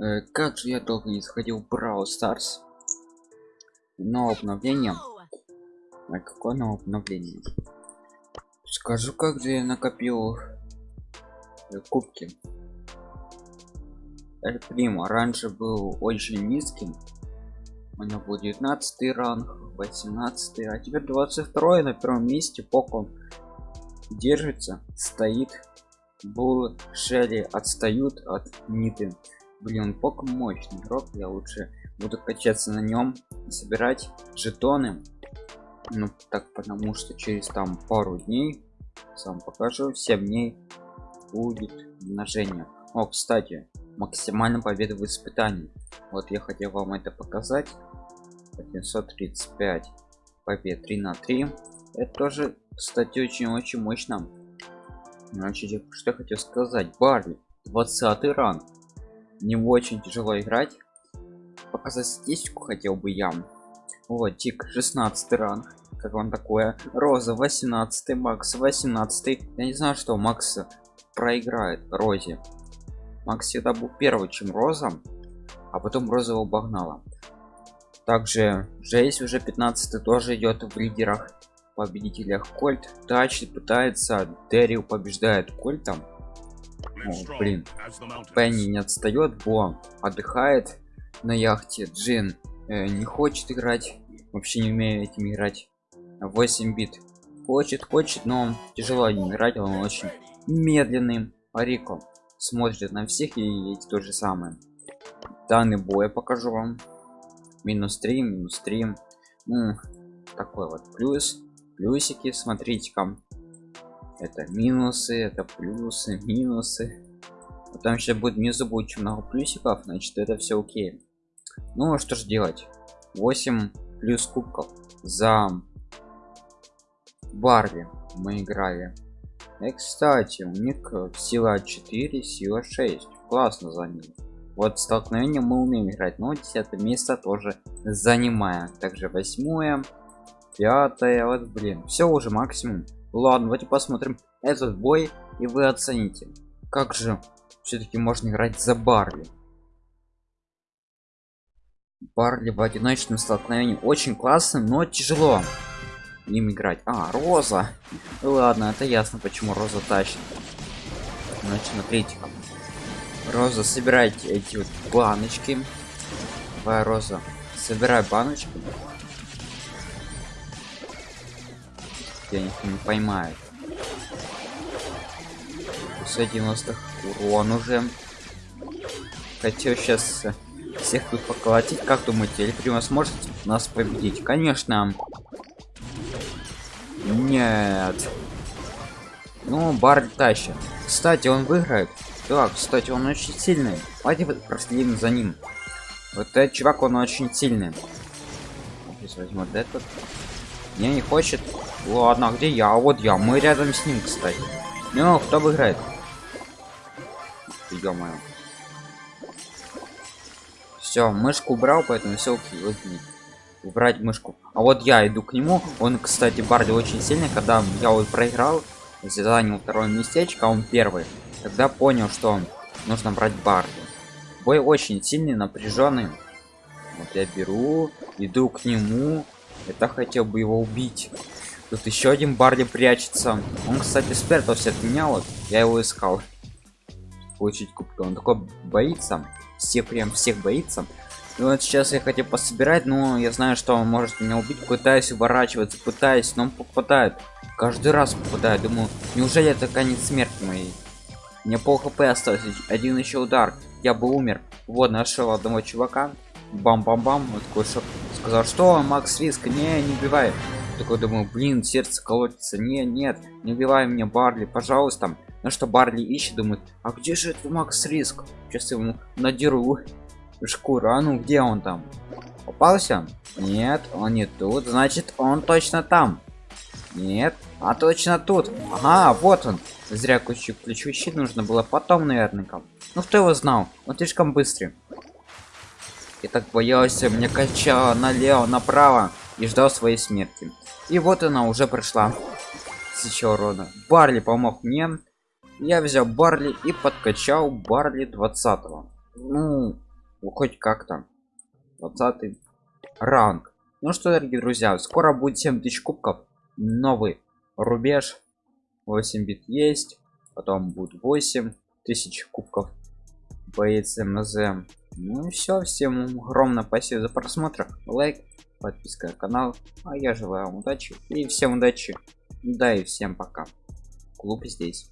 Э, как же я долго не заходил в Brawl Stars? Новое обновление. А какое новое обновление? Скажу, как же я накопил э, кубки. Эль раньше был очень низким. У него был 19 ранг, 18, а теперь 22 на первом месте. Поко держится, стоит. Бул Шелли отстают от Ниты. Блин, Поко мощный игрок, я лучше буду качаться на нем, собирать жетоны. Ну так потому что через там пару дней, сам покажу, 7 дней будет умножение. О, кстати, максимально победы в испытании. Вот я хотел вам это показать. 735 побед 3 на 3. Это тоже, кстати, очень-очень мощно. Значит, что я хотел сказать. Барли, 20 ранг не очень тяжело играть. Показать статистику хотел бы я. Вот тик 16 ранг. Как вам такое? Роза 18 макс 18 я не знаю что макс проиграет розе. Макс всегда был первый чем роза а потом роза его обогнала. Также жесть уже 15 тоже идет в лидерах победителях. Кольт тач пытается дерил побеждает кольтом о, блин. Пенни не отстает, Бо отдыхает на яхте. Джин э, не хочет играть, вообще не умеет этим играть. 8 бит. Хочет, хочет, но тяжело им играть, он очень медленный. Арико смотрит на всех и эти то же самое. Данный боя покажу вам. Минус 3, минус 3. Ну, такой вот плюс. Плюсики, смотрите-ка это минусы это плюсы минусы. Потом еще будет внизу будет очень много плюсиков значит это все окей. Ну что же делать? 8 плюс кубков за барли мы играли. И кстати у них сила 4 сила 6 классно за ним. Вот столкновение мы умеем играть но 10 место тоже занимая также восьмое пятое вот блин все уже максимум ладно давайте посмотрим этот бой и вы оцените как же все-таки можно играть за барли. Барли в одиночном столкновении очень классно но тяжело им играть. А роза. Ладно это ясно почему роза тащит. Значит смотрите роза собирайте эти вот баночки. Давай роза собирай баночки я них не поймаю. 90 урон уже. Хотел сейчас всех тут поколотить. Как думаете или сможет нас победить? Конечно. Нет. Ну бар тащит. Кстати он выиграет. Да кстати он очень сильный. Давайте проследим за ним. Вот этот чувак он очень сильный. Здесь возьму этот. Не не хочет ладно где я? Вот я. Мы рядом с ним кстати. Ну кто выиграет? Ё-моё. Все мышку убрал поэтому все окей возьми убрать мышку. А вот я иду к нему. Он кстати барди очень сильный. Когда я вот проиграл занял второе местечко а он первый. Тогда понял что нужно брать барди. Бой очень сильный напряженный. Вот я беру иду к нему. Это хотел бы его убить тут еще один барди прячется. Он кстати спрятался от меня вот я его искал. Получить кубка он такой боится. Всех прям всех боится. И вот сейчас я хотел пособирать но я знаю что он может меня убить. Пытаюсь уворачиваться пытаюсь но он попадает. Каждый раз попадает. Думаю неужели это конец смерти моей? Мне пол хп осталось. Один еще удар. Я бы умер. Вот нашел одного чувака. Бам-бам-бам. Вот такой шоп сказал что макс риск не не убивай такой думаю блин сердце колотится. Не нет не убивай меня барли пожалуйста ну что барли ищет думает а где же это макс риск? Сейчас ему надеру шкуру. А ну где он там? Попался? Нет он не тут. Значит он точно там нет а точно тут ага вот он зря ключи ключевой щит нужно было потом наверное ну кто его знал? Он слишком быстрый. Я так боялся мне качало налево направо и ждал своей смерти и вот она уже пришла тысяча урона барли помог мне. Я взял барли и подкачал барли 20 -го. ну ну, хоть как-то. 20 ранг. Ну что дорогие друзья скоро будет 7000 кубков. Новый рубеж. 8 бит есть. Потом будет 8 тысяч кубков бмз ну и все всем огромное спасибо за просмотр. Лайк подписка на канал. А я желаю вам удачи. И всем удачи. Да и всем пока. Клуб здесь